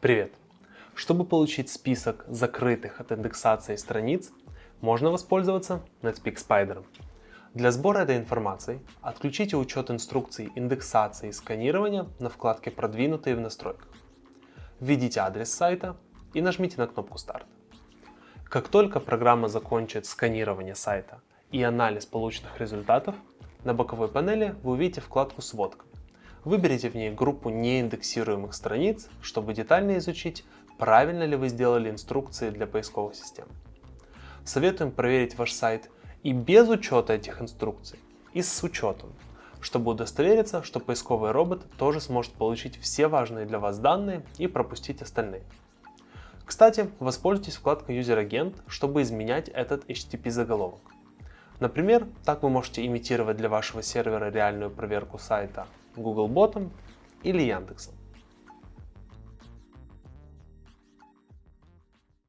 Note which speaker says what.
Speaker 1: Привет! Чтобы получить список закрытых от индексации страниц, можно воспользоваться Netspeak Spider. Для сбора этой информации отключите учет инструкций индексации и сканирования на вкладке «Продвинутые в настройках». Введите адрес сайта и нажмите на кнопку «Старт». Как только программа закончит сканирование сайта и анализ полученных результатов, на боковой панели вы увидите вкладку «Сводка». Выберите в ней группу неиндексируемых страниц, чтобы детально изучить, правильно ли вы сделали инструкции для поисковых систем. Советуем проверить ваш сайт и без учета этих инструкций, и с учетом, чтобы удостовериться, что поисковый робот тоже сможет получить все важные для вас данные и пропустить остальные. Кстати, воспользуйтесь вкладкой User Agent, чтобы изменять этот HTTP заголовок. Например, так вы можете имитировать для вашего сервера реальную проверку сайта Googlebot или Яндексом.